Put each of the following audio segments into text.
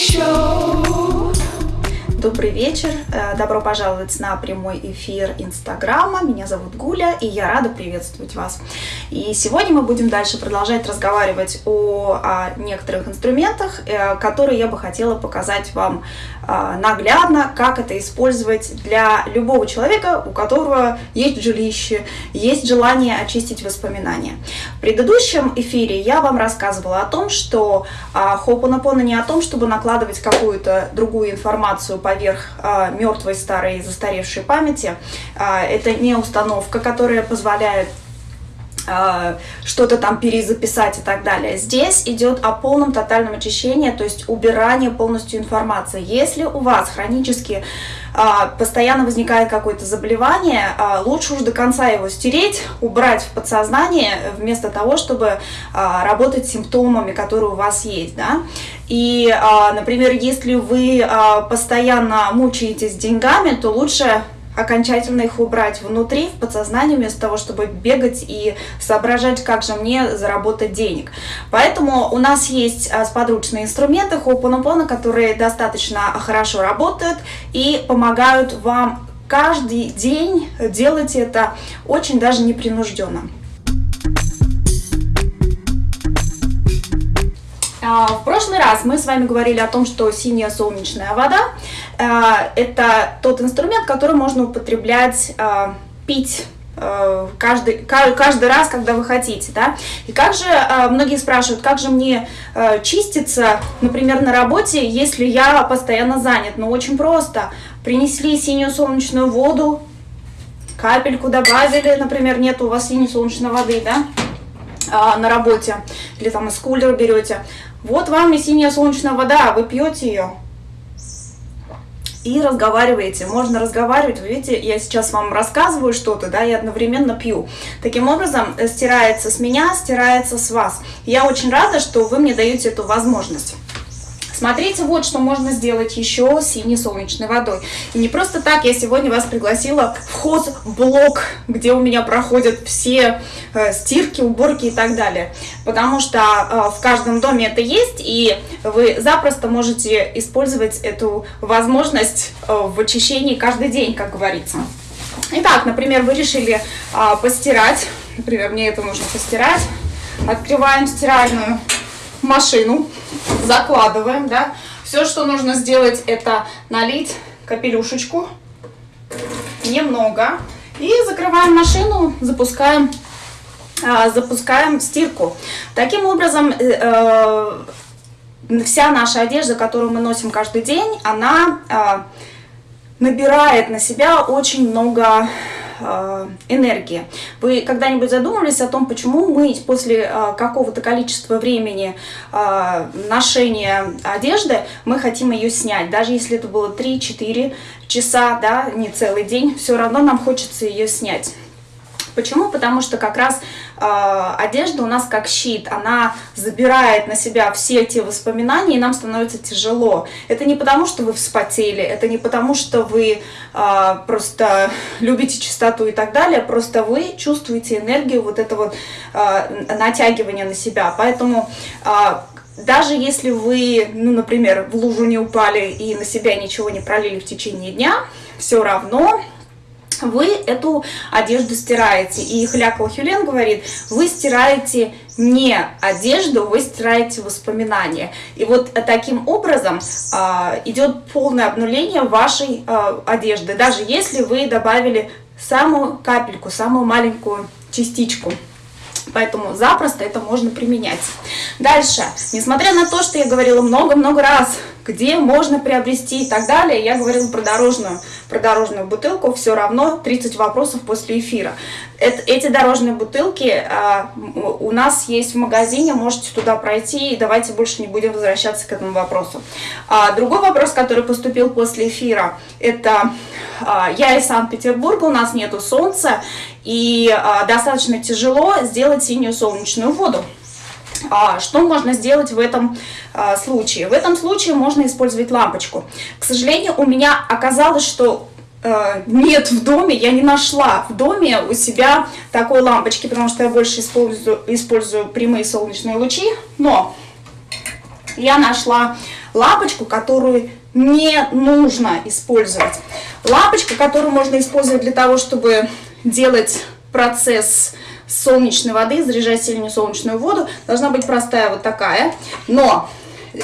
Show. Добрый вечер, Э, добро пожаловать на прямой эфир Инстаграма. Меня зовут Гуля, и я рада приветствовать вас. И сегодня мы будем дальше продолжать разговаривать о, о некоторых инструментах, э, которые я бы хотела показать вам э, наглядно, как это использовать для любого человека, у которого есть жилище, есть желание очистить воспоминания. В предыдущем эфире я вам рассказывала о том, что Хопонопона не о том, чтобы накладывать какую-то другую информацию поверх а, мертвой старой застаревшей памяти. А, это не установка, которая позволяет а, что-то там перезаписать и так далее. Здесь идет о полном тотальном очищении, то есть убирание полностью информации. Если у вас хронически а, постоянно возникает какое-то заболевание, а, лучше уж до конца его стереть, убрать в подсознание, вместо того, чтобы работать с симптомами, которые у вас есть. Да? И, например, если вы постоянно мучаетесь деньгами, то лучше окончательно их убрать внутри, в подсознании, вместо того, чтобы бегать и соображать, как же мне заработать денег. Поэтому у нас есть а, сподручные инструменты Ho'oponopono, которые достаточно хорошо работают и помогают вам каждый день делать это очень даже непринужденно. В прошлый раз мы с вами говорили о том, что синяя солнечная вода а, – это тот инструмент, который можно употреблять, а, пить каждый, каждый раз, когда вы хотите, да. И как же, многие спрашивают, как же мне чиститься, например, на работе, если я постоянно занят? Ну, очень просто. Принесли синюю солнечную воду, капельку добавили, например, нет у вас синей солнечной воды, да, на работе, или там из кулера берете, вот вам и синяя солнечная вода, вы пьете ее и разговариваете. Можно разговаривать, вы видите, я сейчас вам рассказываю что-то, да, и одновременно пью. Таким образом, э, стирается с меня, стирается с вас. Я очень рада, что вы мне даете эту возможность. Смотрите, вот что можно сделать еще синей солнечной водой. И не просто так я сегодня вас пригласила в хозблок, где у меня проходят все э, стирки, уборки и так далее. Потому что э, в каждом доме это есть, и вы запросто можете использовать эту возможность э, в очищении каждый день, как говорится. Итак, например, вы решили э, постирать, например, мне это нужно постирать. Открываем стиральную машину, закладываем, да. Все, что нужно сделать, это налить капелюшечку, немного, и закрываем машину, запускаем, э, запускаем стирку. Таким образом, э, э, вся наша одежда, которую мы носим каждый день, она э, набирает на себя очень много энергии. Вы когда-нибудь задумывались о том, почему мы после э, какого-то количества времени э, ношения одежды мы хотим ее снять, даже если это было 3-4 часа, да, не целый день, все равно нам хочется ее снять. Почему? Потому что как раз э, одежда у нас как щит, она забирает на себя все эти воспоминания, и нам становится тяжело. Это не потому, что вы вспотели, это не потому, что вы э, просто любите чистоту и так далее, просто вы чувствуете энергию вот этого э, натягивания на себя. Поэтому э, даже если вы, ну, например, в лужу не упали и на себя ничего не пролили в течение дня, все равно вы эту одежду стираете. И Хлякал Хюлен говорит, вы стираете не одежду, вы стираете воспоминания. И вот таким образом э, идет полное обнуление вашей э, одежды, даже если вы добавили самую капельку, самую маленькую частичку. Поэтому запросто это можно применять. Дальше, несмотря на то, что я говорила много-много раз, где можно приобрести и так далее, я говорила про дорожную, про дорожную бутылку, все равно 30 вопросов после эфира. Эти дорожные бутылки а, у нас есть в магазине, можете туда пройти, и давайте больше не будем возвращаться к этому вопросу. А, другой вопрос, который поступил после эфира, это а, я из Санкт-Петербурга, у нас нету солнца, и достаточно тяжело сделать синюю солнечную воду. А, что можно сделать в этом а, случае? В этом случае можно использовать лампочку. К сожалению, у меня оказалось, что э, нет в доме, я не нашла в доме у себя такой лампочки, потому что я больше использую, использую прямые солнечные лучи, но я нашла лампочку, которую не нужно использовать. Лампочка, которую можно использовать для того, чтобы делать процесс солнечной воды, заряжать сильную солнечную воду, должна быть простая вот такая. Но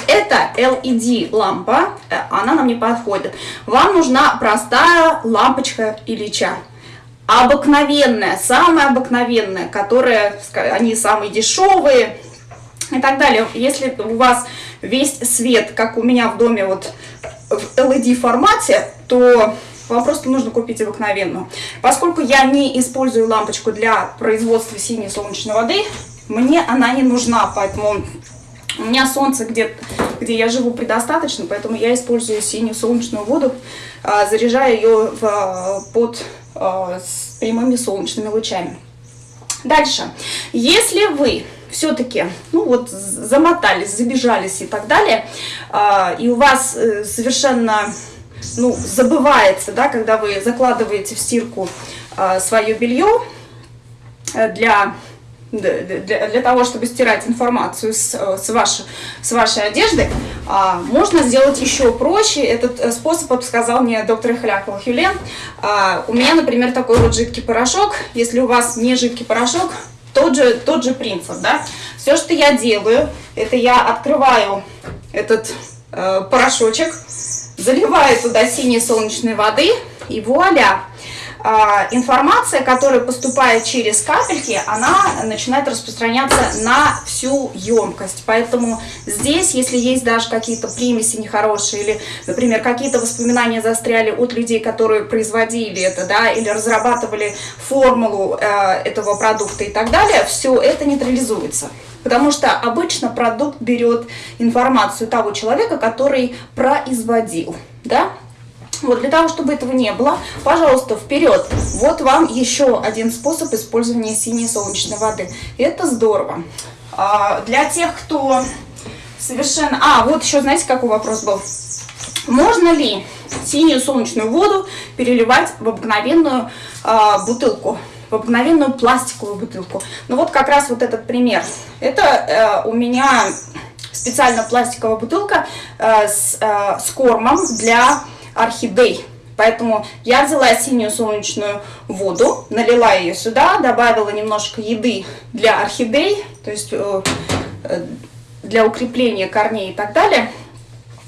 это LED лампа, э, она нам не подходит. Вам нужна простая лампочка Ильича. Обыкновенная, самая обыкновенная, которая, они самые дешевые и так далее. Если у вас весь свет, как у меня в доме, вот в LED формате, то вам просто нужно купить обыкновенную. Поскольку я не использую лампочку для производства синей солнечной воды, мне она не нужна, поэтому у меня солнце где, где я живу предостаточно, поэтому я использую синюю солнечную воду, а, заряжаю ее в, а, под а, с прямыми солнечными лучами. Дальше, если вы все-таки, ну вот, замотались, забежались и так далее, и у вас э, совершенно, ну, забывается, да, когда вы закладываете в стирку свое белье э, для для, для того, чтобы стирать информацию с, э, с, вашей, с вашей одежды, а, можно сделать еще проще. Этот э, способ подсказал мне доктор Хлякова Хюлен. А, у меня, например, такой вот жидкий порошок. Если у вас не жидкий порошок, тот же, тот же принцип. Да? Все, что я делаю, это я открываю этот э, порошочек, заливаю туда синей солнечной воды и вуаля! А, информация, которая поступает через капельки, она начинает распространяться на всю емкость. Поэтому здесь, если есть даже какие-то примеси нехорошие, или, например, какие-то воспоминания застряли от людей, которые производили это, да, или разрабатывали формулу э, этого продукта и так далее, все это нейтрализуется. Потому что обычно продукт берет информацию того человека, который производил, да, вот для того, чтобы этого не было, пожалуйста, вперед. Вот вам еще один способ использования синей солнечной воды. Это здорово. А, для тех, кто совершенно... А, вот еще, знаете, какой вопрос был? Можно ли синюю солнечную воду переливать в обыкновенную а, бутылку? в обыкновенную пластиковую бутылку. Ну вот как раз вот этот пример. Это э, у меня специально пластиковая бутылка э, с, э, с кормом для орхидей. Поэтому я взяла синюю солнечную воду, налила ее сюда, добавила немножко еды для орхидей, то есть э, э, для укрепления корней и так далее.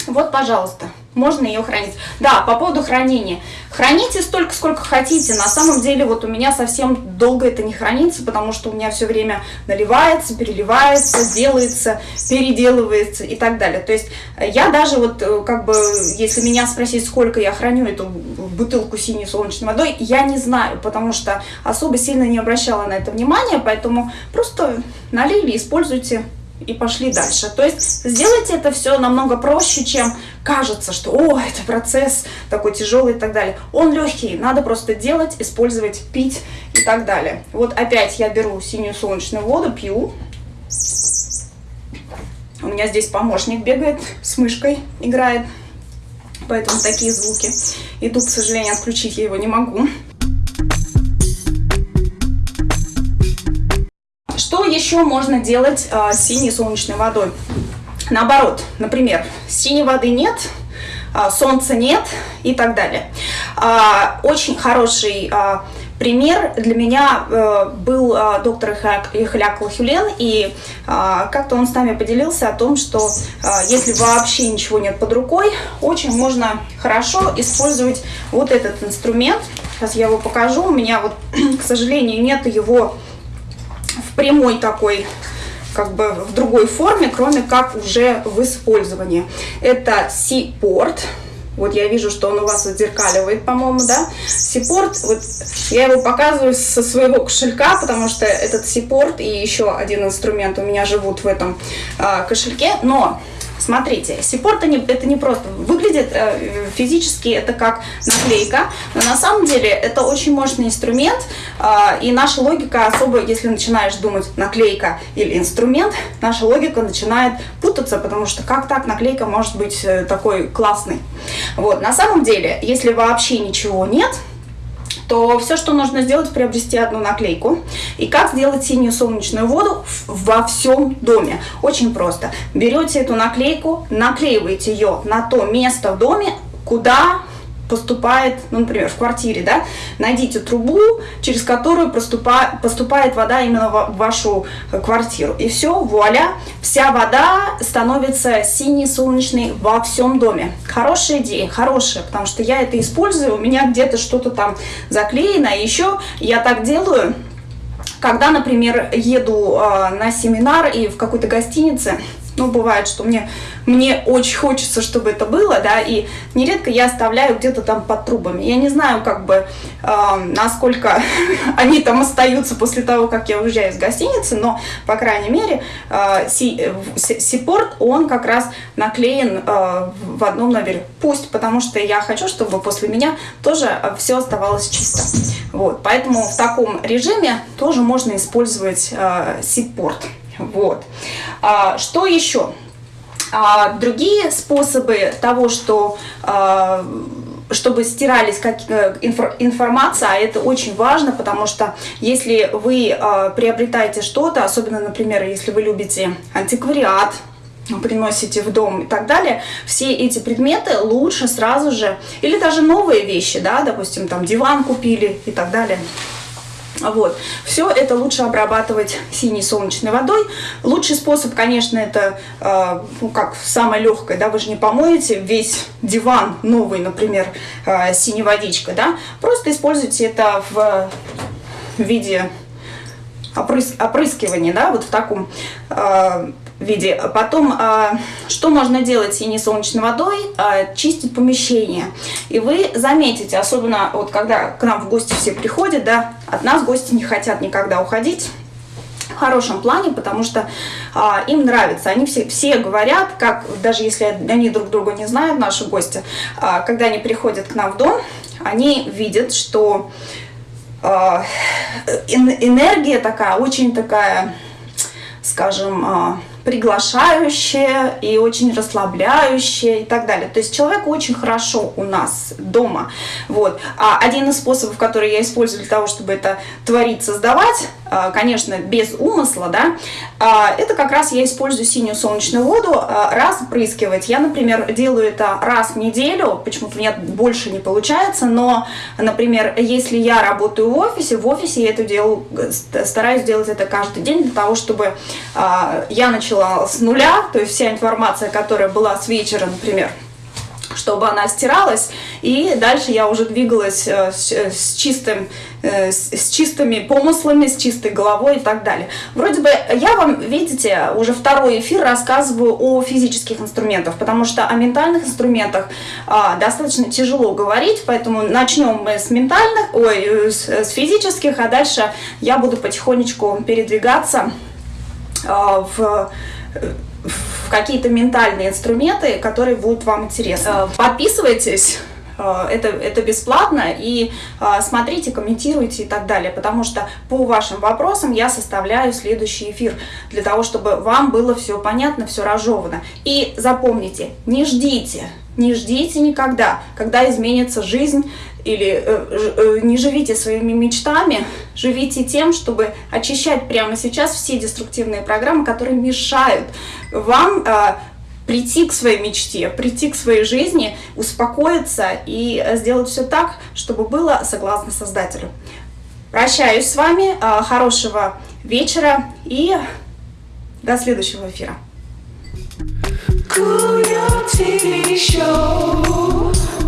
Вот, пожалуйста можно ее хранить. Да, по поводу хранения. Храните столько, сколько хотите. На самом деле, вот у меня совсем долго это не хранится, потому что у меня все время наливается, переливается, делается, переделывается и так далее. То есть э, я даже вот, э, как бы, если меня спросить, сколько я храню эту бутылку синей солнечной водой, я не знаю, потому что особо сильно не обращала на это внимания, поэтому просто налили, используйте и пошли дальше. То есть сделайте это все намного проще, чем кажется, что о, это процесс такой тяжелый и так далее. Он легкий, надо просто делать, использовать, пить и так далее. Вот опять я беру синюю солнечную воду, пью. У меня здесь помощник бегает с мышкой, играет, поэтому такие звуки. Иду, к сожалению, отключить я его не могу. Еще можно делать э, синей солнечной водой? Наоборот, например, синей воды нет, э, солнца нет и так далее. Э, очень хороший э, пример для меня э, был э, доктор Ихляк Лахюлен, и э, как-то он с нами поделился о том, что э, если вообще ничего нет под рукой, очень можно хорошо использовать вот этот инструмент. Сейчас я его покажу. У меня вот, к сожалению, нет его прямой такой как бы в другой форме, кроме как уже в использовании. Это Сипорт. Вот я вижу, что он у вас зеркаливает, по-моему, да? Сипорт, вот я его показываю со своего кошелька, потому что этот Сипорт и еще один инструмент у меня живут в этом э, кошельке, но Смотрите, сиппорт это не просто выглядит э, физически, это как наклейка, но на самом деле это очень мощный инструмент, э, и наша логика особо, если начинаешь думать наклейка или инструмент, наша логика начинает путаться, потому что как так наклейка может быть э, такой классной. Вот, на самом деле, если вообще ничего нет, то все, что нужно сделать, приобрести одну наклейку. И как сделать синюю солнечную воду во всем доме? Очень просто. Берете эту наклейку, наклеиваете ее на то место в доме, куда поступает, ну, например, в квартире, да, найдите трубу, через которую поступа, поступает вода именно в вашу квартиру. И все, вуаля, вся вода становится синей, солнечной во всем доме. Хорошая идея, хорошая, потому что я это использую, у меня где-то что-то там заклеено, и еще я так делаю, когда, например, еду э, на семинар и в какой-то гостинице, ну, бывает, что мне, мне очень хочется, чтобы это было, да, и нередко я оставляю где-то там под трубами. Я не знаю, как бы, э, насколько они там остаются после того, как я уезжаю из гостиницы, но, по крайней мере, э, Сипорт, он как раз наклеен э, в одном номере. Пусть, потому что я хочу, чтобы после меня тоже все оставалось чисто. Вот, поэтому в таком режиме тоже можно использовать э. Вот. А, что еще? А, другие способы того, что а, чтобы стирались как, э, информация, а это очень важно, потому что если вы э, приобретаете что-то, особенно, например, если вы любите антиквариат, приносите в дом и так далее, все эти предметы лучше сразу же, или даже новые вещи, да, допустим, там диван купили и так далее, вот. Все это лучше обрабатывать синей солнечной водой. Лучший способ, конечно, это, э, ну, как самое легкое, да, вы же не помоете весь диван новый, например, э, синей водичкой, да. Просто используйте это в виде опрыс опрыскивания, да, вот в таком э, виде. Потом, а, что можно делать синей солнечной водой? А, чистить помещение. И вы заметите, особенно вот когда к нам в гости все приходят, да, от нас гости не хотят никогда уходить в хорошем плане, потому что а, им нравится. Они все, все говорят, как даже если они друг друга не знают, наши гости, а, когда они приходят к нам в дом, они видят, что а, энергия такая, очень такая, скажем, а, приглашающее и очень расслабляющее и так далее. То есть человеку очень хорошо у нас дома. Вот. А один из способов, который я использую для того, чтобы это творить, создавать, конечно, без умысла, да, а, это как раз я использую синюю солнечную воду, а, раз опрыскивать. Я, например, делаю это раз в неделю, почему-то у меня больше не получается, но, например, если я работаю в офисе, в офисе я это делаю, стараюсь делать это каждый день для того, чтобы я начала с нуля, то есть вся информация, которая была с вечера, например, чтобы она стиралась, и дальше я уже двигалась э, с, э, с, чистым, э, с чистыми помыслами, с чистой головой и так далее. Вроде бы я вам, видите, уже второй эфир рассказываю о физических инструментах, потому что о ментальных инструментах а, достаточно тяжело говорить, поэтому начнем мы с ментальных, ой, с, физических, а дальше я буду потихонечку передвигаться в в какие-то ментальные инструменты, которые будут вам интересны. Э, подписывайтесь э, это, это бесплатно, и э, смотрите, комментируйте и так далее, потому что по вашим вопросам я составляю следующий эфир, для того, чтобы вам было все понятно, все разжевано. И запомните, не ждите, не ждите никогда, когда изменится жизнь, или э, э, не живите своими мечтами, живите тем, чтобы очищать прямо сейчас все деструктивные программы, которые мешают вам э, прийти к своей мечте, прийти к своей жизни, успокоиться и сделать все так, чтобы было согласно Создателю. Прощаюсь с вами, э, хорошего вечера и до следующего эфира. cool your TV show.